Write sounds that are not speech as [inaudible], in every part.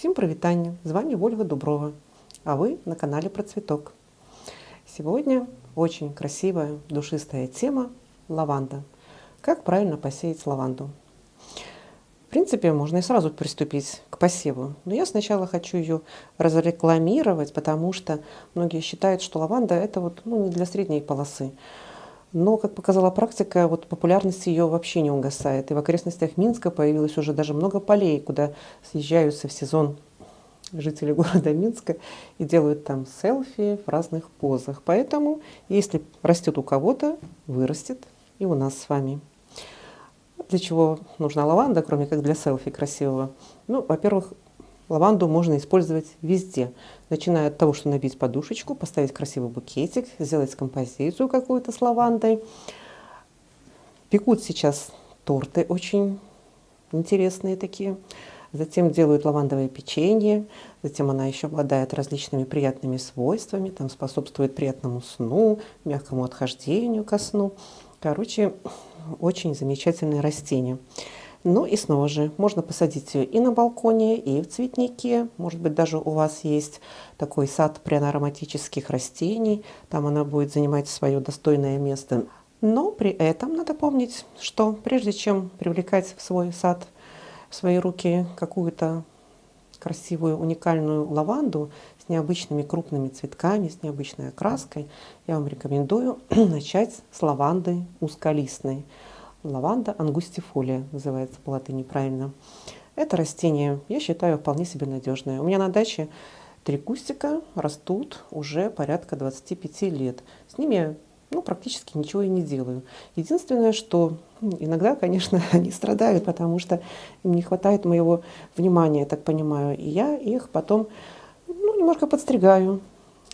Всем привитание! С вами Ольга Дуброва, а вы на канале Про Цветок. Сегодня очень красивая, душистая тема – лаванда. Как правильно посеять лаванду? В принципе, можно и сразу приступить к посеву. Но я сначала хочу ее разрекламировать, потому что многие считают, что лаванда – это вот, ну, не для средней полосы. Но, как показала практика, вот популярность ее вообще не угасает. И в окрестностях Минска появилось уже даже много полей, куда съезжаются в сезон жители города Минска и делают там селфи в разных позах. Поэтому, если растет у кого-то, вырастет и у нас с вами. Для чего нужна лаванда, кроме как для селфи красивого? Ну, во-первых, Лаванду можно использовать везде, начиная от того, что набить подушечку, поставить красивый букетик, сделать композицию какую-то с лавандой. Пекут сейчас торты очень интересные такие. Затем делают лавандовое печенье. Затем она еще обладает различными приятными свойствами. Там способствует приятному сну, мягкому отхождению ко сну. Короче, очень замечательное растение. Ну и снова же, можно посадить ее и на балконе, и в цветнике. Может быть, даже у вас есть такой сад пряно-ароматических растений. Там она будет занимать свое достойное место. Но при этом надо помнить, что прежде чем привлекать в свой сад, в свои руки какую-то красивую уникальную лаванду с необычными крупными цветками, с необычной окраской, я вам рекомендую [clears throat] начать с лаванды узколистной лаванда ангустифолия называется по латыни правильно. Это растение, я считаю, вполне себе надежное. У меня на даче три кустика растут уже порядка 25 лет. С ними ну, практически ничего и не делаю. Единственное, что иногда, конечно, [laughs] они страдают, потому что им не хватает моего внимания, я так понимаю. И я их потом ну, немножко подстригаю,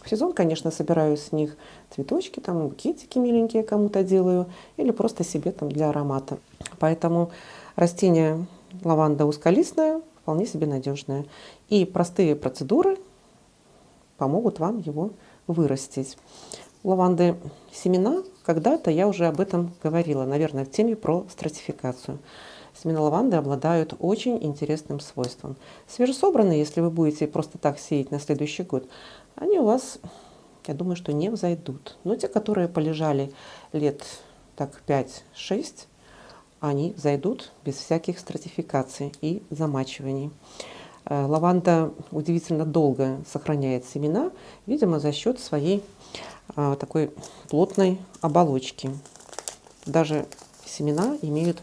в сезон, конечно, собираю с них цветочки, там букетики миленькие кому-то делаю, или просто себе там для аромата. Поэтому растение лаванда узколистная, вполне себе надежное. И простые процедуры помогут вам его вырастить. Лаванды семена, когда-то я уже об этом говорила, наверное, в теме про стратификацию. Семена лаванды обладают очень интересным свойством. Свежесобранные, если вы будете просто так сеять на следующий год, они у вас, я думаю, что не взойдут. Но те, которые полежали лет так 5-6, они зайдут без всяких стратификаций и замачиваний. Э, лаванда удивительно долго сохраняет семена, видимо, за счет своей а, такой плотной оболочки. Даже семена имеют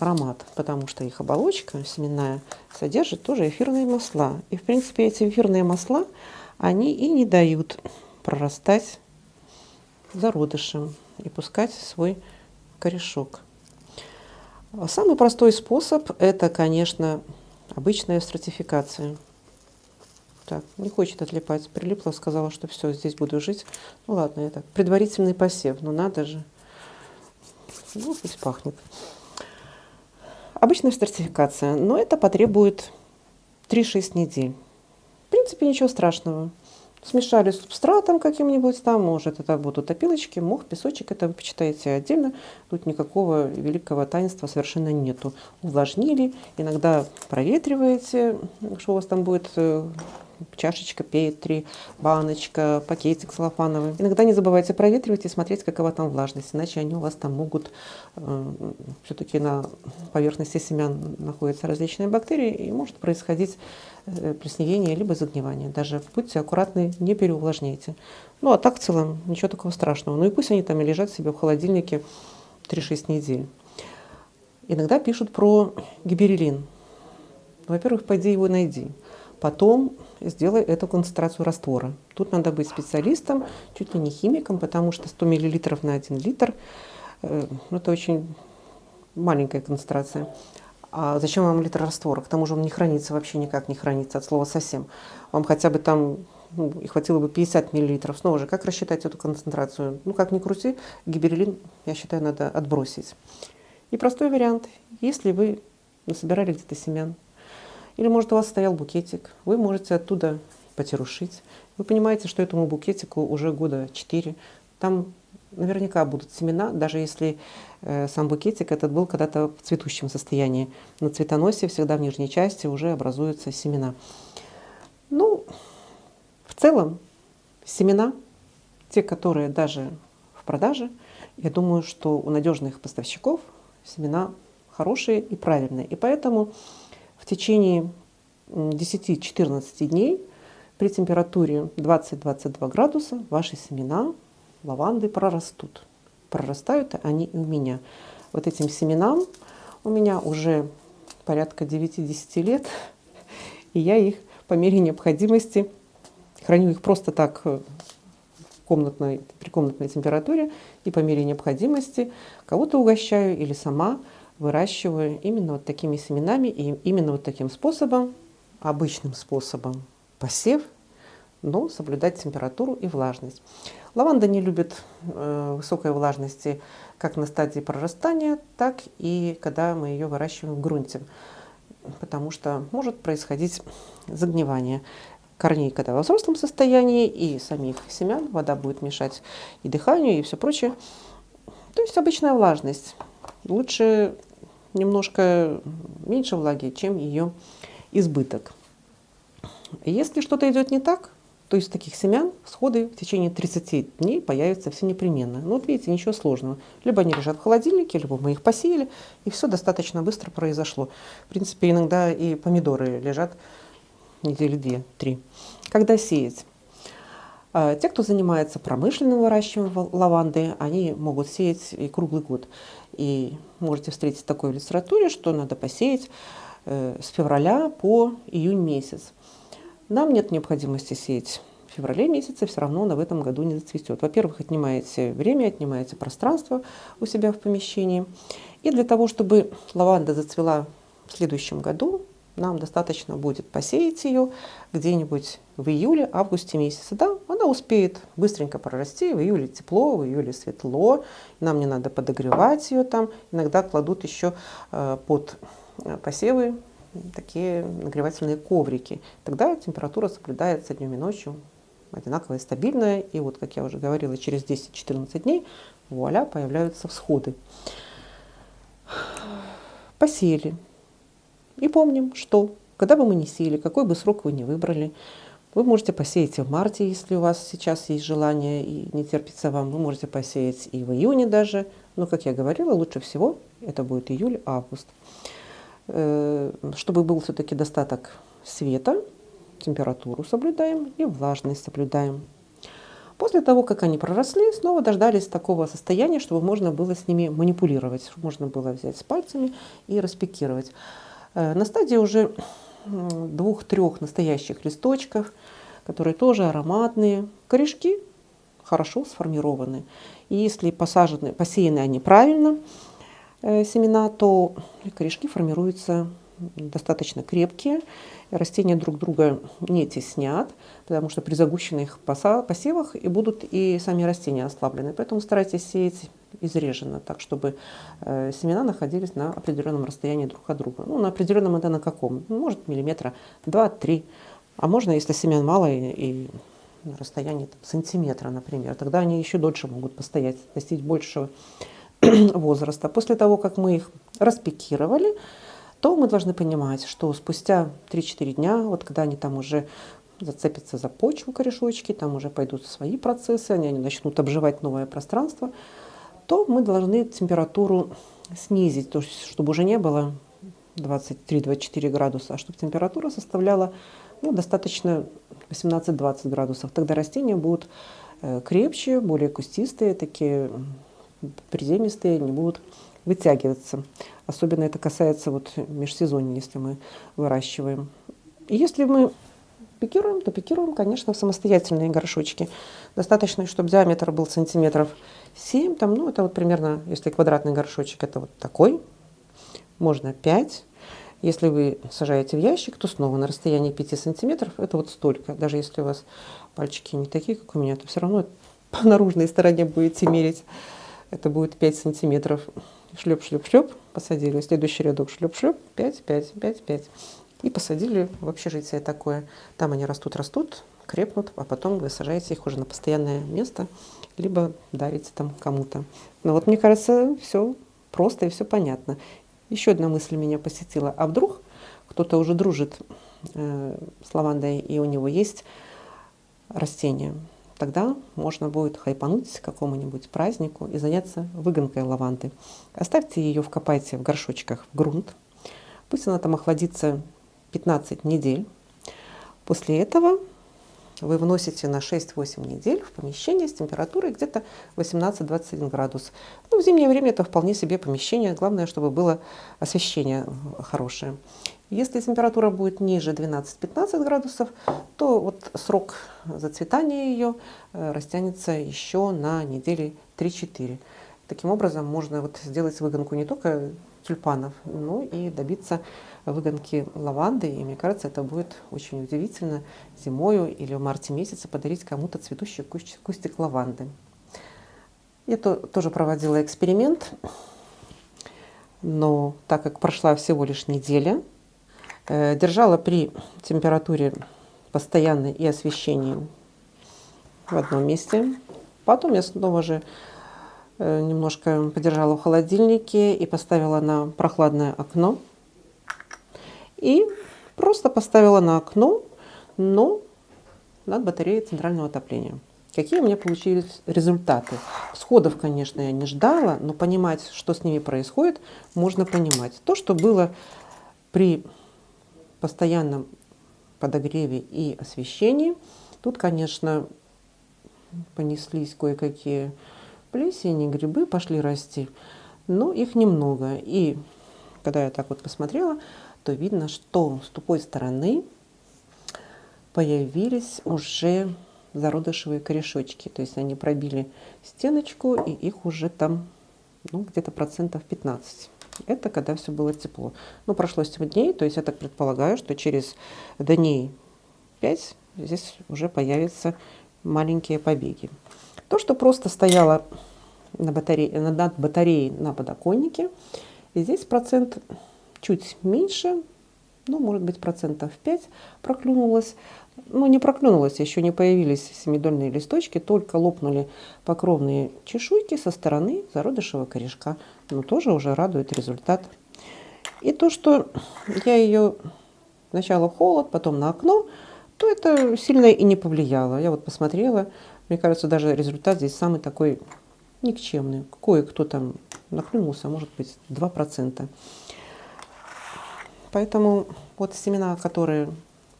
аромат, потому что их оболочка семенная содержит тоже эфирные масла. И, в принципе, эти эфирные масла – они и не дают прорастать зародышем и пускать свой корешок. Самый простой способ – это, конечно, обычная стратификация. Так, не хочет отлипать. Прилипла, сказала, что все, здесь буду жить. Ну ладно, это предварительный посев, но надо же. Ну, пусть пахнет. Обычная стратификация, но это потребует 3-6 недель принципе, ничего страшного. Смешали субстратом каким-нибудь там, может, это будут опилочки, мох, песочек, это вы почитаете отдельно. Тут никакого великого таинства совершенно нету. Увлажнили, иногда проветриваете, что у вас там будет э, чашечка Петри, баночка, пакетик целлофановый. Иногда не забывайте проветривать и смотреть, какова там влажность, иначе они у вас там могут, э, все-таки на поверхности семян находятся различные бактерии, и может происходить э, плесневение либо загнивание. Даже будьте аккуратны, не переувлажняйте. Ну а так в целом ничего такого страшного. Ну и пусть они там и лежат себе в холодильнике 3-6 недель. Иногда пишут про гиберелин. Во-первых, пойди его найди. Потом сделай эту концентрацию раствора. Тут надо быть специалистом, чуть ли не химиком, потому что 100 мл на 1 литр э, – это очень маленькая концентрация. А зачем вам литр раствора? К тому же он не хранится, вообще никак не хранится, от слова совсем. Вам хотя бы там ну, и хватило бы 50 миллилитров. Снова же, как рассчитать эту концентрацию? Ну, как ни крути, гиберелин, я считаю, надо отбросить. И простой вариант. Если вы насобирали где-то семян, или, может, у вас стоял букетик, вы можете оттуда потерушить. Вы понимаете, что этому букетику уже года 4. Там наверняка будут семена, даже если э, сам букетик этот был когда-то в цветущем состоянии. На цветоносе всегда в нижней части уже образуются семена. Ну, в целом, семена, те, которые даже в продаже, я думаю, что у надежных поставщиков семена хорошие и правильные. И поэтому течение 10-14 дней при температуре 20-22 градуса ваши семена лаванды прорастут. Прорастают они и у меня. Вот этим семенам у меня уже порядка 9-10 лет, [laughs] и я их по мере необходимости храню их просто так в комнатной, при комнатной температуре, и по мере необходимости кого-то угощаю или сама выращиваю именно вот такими семенами и именно вот таким способом, обычным способом посев, но соблюдать температуру и влажность. Лаванда не любит э, высокой влажности как на стадии прорастания, так и когда мы ее выращиваем в грунте, потому что может происходить загнивание корней, когда во взрослом состоянии, и самих семян вода будет мешать и дыханию, и все прочее. То есть обычная влажность. Лучше немножко меньше влаги, чем ее избыток. Если что-то идет не так, то из таких семян всходы в течение 30 дней появятся все непременно. Ну вот видите, ничего сложного. Либо они лежат в холодильнике, либо мы их посеяли, и все достаточно быстро произошло. В принципе, иногда и помидоры лежат недели две-три. Когда сеять? А, те, кто занимается промышленным выращиванием лаванды, они могут сеять и круглый год. И можете встретить в такой литературе, что надо посеять э, с февраля по июнь месяц. Нам нет необходимости сеять в феврале месяце, все равно она в этом году не зацветет. Во-первых, отнимаете время, отнимаете пространство у себя в помещении. И для того, чтобы лаванда зацвела в следующем году, нам достаточно будет посеять ее где-нибудь в июле-августе месяце. Да, она успеет быстренько прорасти, в июле тепло, в июле светло, нам не надо подогревать ее там. Иногда кладут еще э, под э, посевы такие нагревательные коврики. Тогда температура соблюдается днем и ночью одинаковая, стабильная. И вот, как я уже говорила, через 10-14 дней, вуаля, появляются всходы. Посеяли. И помним, что когда бы мы не сеяли, какой бы срок вы не выбрали, вы можете посеять и в марте, если у вас сейчас есть желание и не терпится вам. Вы можете посеять и в июне даже. Но, как я говорила, лучше всего это будет июль-август. Э, чтобы был все-таки достаток света, температуру соблюдаем и влажность соблюдаем. После того, как они проросли, снова дождались такого состояния, чтобы можно было с ними манипулировать, можно было взять с пальцами и распекировать. Э, на стадии уже двух-трех настоящих листочков, которые тоже ароматные, корешки хорошо сформированы. И если посажены, посеяны они правильно, Э, семена, то корешки формируются достаточно крепкие, растения друг друга не теснят, потому что при загущенных посевах и будут и сами растения ослаблены. Поэтому старайтесь сеять изреженно, так чтобы э, семена находились на определенном расстоянии друг от друга. Ну, на определенном это на каком? Ну, может, миллиметра 2-3. А можно, если семян мало и, и на расстоянии там, сантиметра, например, тогда они еще дольше могут постоять, достичь большего [clears throat] возраста. После того, как мы их распекировали, то мы должны понимать, что спустя 3-4 дня, вот когда они там уже зацепятся за почву корешочки, там уже пойдут свои процессы, они, они начнут обживать новое пространство, то мы должны температуру снизить, то есть чтобы уже не было 23-24 градуса, а чтобы температура составляла ну, достаточно 18-20 градусов. Тогда растения будут э, крепче, более кустистые, такие приземистые, не будут вытягиваться. Особенно это касается вот межсезонья, если мы выращиваем. И если мы пикируем, то пикируем, конечно, в самостоятельные горшочки. Достаточно, чтобы диаметр был сантиметров 7, там, ну, это вот примерно, если квадратный горшочек, это вот такой, можно 5. Если вы сажаете в ящик, то снова на расстоянии 5 сантиметров, это вот столько. Даже если у вас пальчики не такие, как у меня, то все равно [laughs] по наружной стороне будете мерить это будет 5 сантиметров. Шлеп-шлеп-шлеп, посадили. Следующий рядок шлеп-шлеп, 5, 5, 5, 5. И посадили в общежитие такое. Там они растут-растут, крепнут, а потом вы сажаете их уже на постоянное место, либо дарите там кому-то. Но вот мне кажется, все просто и все понятно. Еще одна мысль меня посетила. А вдруг кто-то уже дружит э, с лавандой, и у него есть растение, тогда можно будет хайпануть какому-нибудь празднику и заняться выгонкой лаванды. Оставьте ее, вкопайте в горшочках в грунт. Пусть она там охладится 15 недель. После этого вы вносите на 6-8 недель в помещение с температурой где-то 18-21 градус. Ну, в зимнее время это вполне себе помещение. Главное, чтобы было освещение хорошее. Если температура будет ниже 12-15 градусов, то вот срок зацветания ее э, растянется еще на недели 3-4. Таким образом, можно вот сделать выгонку не только тюльпанов, но и добиться выгонки лаванды. И мне кажется, это будет очень удивительно зимою или в марте месяце подарить кому-то цветущий кустик лаванды. Я то, тоже проводила эксперимент, но так как прошла всего лишь неделя, э, держала при температуре постоянной и освещении в одном месте. Потом я снова же э, немножко подержала в холодильнике и поставила на прохладное окно. И просто поставила на окно, но над батареей центрального отопления. Какие у меня получились результаты? Сходов, конечно, я не ждала, но понимать, что с ними происходит, можно понимать. То, что было при постоянном подогреве и освещении, тут, конечно, понеслись кое-какие плесени, грибы пошли расти, но их немного. И когда я так вот посмотрела, то видно, что с тупой стороны появились уже зародышевые корешочки. То есть они пробили стеночку, и их уже там ну, где-то процентов 15. Это когда все было тепло. Ну, прошло 7 дней, то есть я так предполагаю, что через дней 5 здесь уже появятся маленькие побеги. То, что просто стояло на батарее, над батареей на подоконнике, и здесь процент чуть меньше, ну, может быть, процентов 5 проклюнулось. Ну, не проклюнулось, еще не появились семидольные листочки, только лопнули покровные чешуйки со стороны зародышевого корешка. Но тоже уже радует результат. И то, что я ее сначала холод, потом на окно, то это сильно и не повлияло. Я вот посмотрела, мне кажется, даже результат здесь самый такой никчемный. Кое-кто там наклюнулся, может быть, 2%. Поэтому вот семена, которые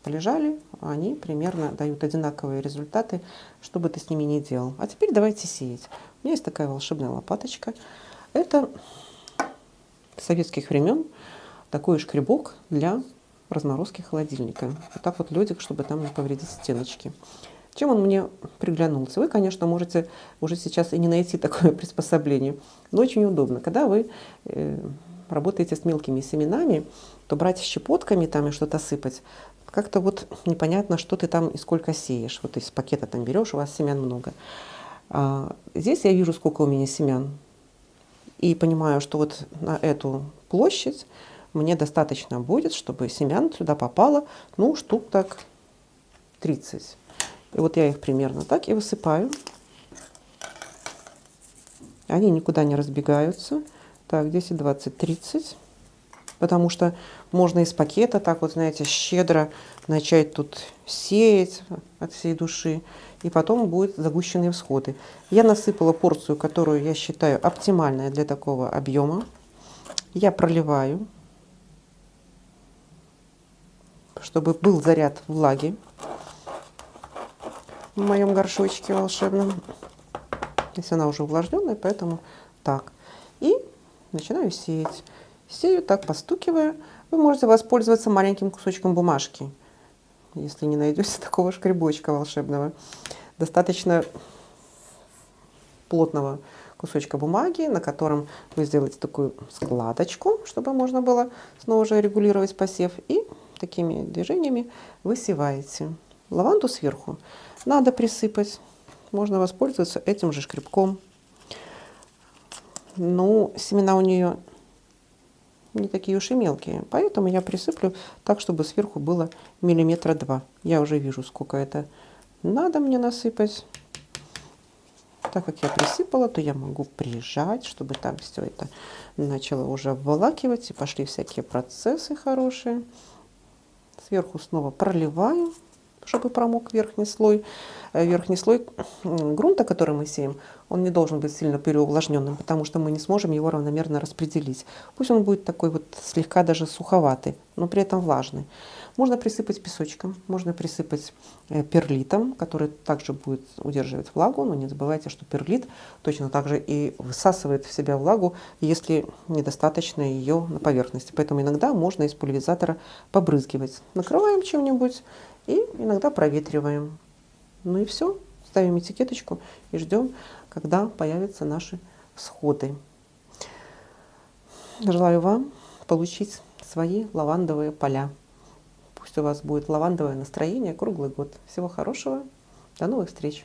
полежали, они примерно дают одинаковые результаты, что бы ты с ними ни делал. А теперь давайте сеять. У меня есть такая волшебная лопаточка. Это советских времен такой шкребок для разморозки холодильника. Вот так вот ледик, чтобы там не повредить стеночки. Чем он мне приглянулся? Вы, конечно, можете уже сейчас и не найти [laughs] такое приспособление, но очень удобно. Когда вы э, работаете с мелкими семенами, то брать щепотками там и что-то сыпать, как-то вот непонятно, что ты там и сколько сеешь. Вот из пакета там берешь, у вас семян много. А здесь я вижу, сколько у меня семян. И понимаю, что вот на эту площадь мне достаточно будет, чтобы семян сюда попало, ну, штук так 30. И вот я их примерно так и высыпаю. Они никуда не разбегаются. Так, 10, 20, 30. Потому что можно из пакета так вот, знаете, щедро начать тут сеять от всей души. И потом будут загущенные всходы. Я насыпала порцию, которую я считаю оптимальной для такого объема. Я проливаю, чтобы был заряд влаги в моем горшочке волшебном. Если она уже увлажненная, поэтому так. И начинаю сеять. Сею так, постукивая. Вы можете воспользоваться маленьким кусочком бумажки, если не найдете [laughs] такого шкребочка волшебного. Достаточно плотного кусочка бумаги, на котором вы сделаете такую складочку, чтобы можно было снова же регулировать посев. И такими движениями высеваете лаванду сверху. Надо присыпать. Можно воспользоваться этим же шкребком. Ну, семена у нее не такие уж и мелкие. Поэтому я присыплю так, чтобы сверху было миллиметра два. Я уже вижу, сколько это надо мне насыпать. Так как я присыпала, то я могу прижать, чтобы там все это начало уже обволакивать и пошли всякие процессы хорошие. Сверху снова проливаю, чтобы промок верхний слой. Э, верхний слой грунта, который мы сеем, он не должен быть сильно переувлажненным, потому что мы не сможем его равномерно распределить. Пусть он будет такой вот слегка даже суховатый, но при этом влажный. Можно присыпать песочком, можно присыпать э, перлитом, который также будет удерживать влагу, но не забывайте, что перлит точно так же и высасывает в себя влагу, если недостаточно ее на поверхности. Поэтому иногда можно из пульверизатора побрызгивать. Накрываем чем-нибудь и иногда проветриваем. Ну и все. Ставим этикеточку и ждем, когда появятся наши всходы. Желаю вам получить свои лавандовые поля. Пусть у вас будет лавандовое настроение круглый год. Всего хорошего. До новых встреч.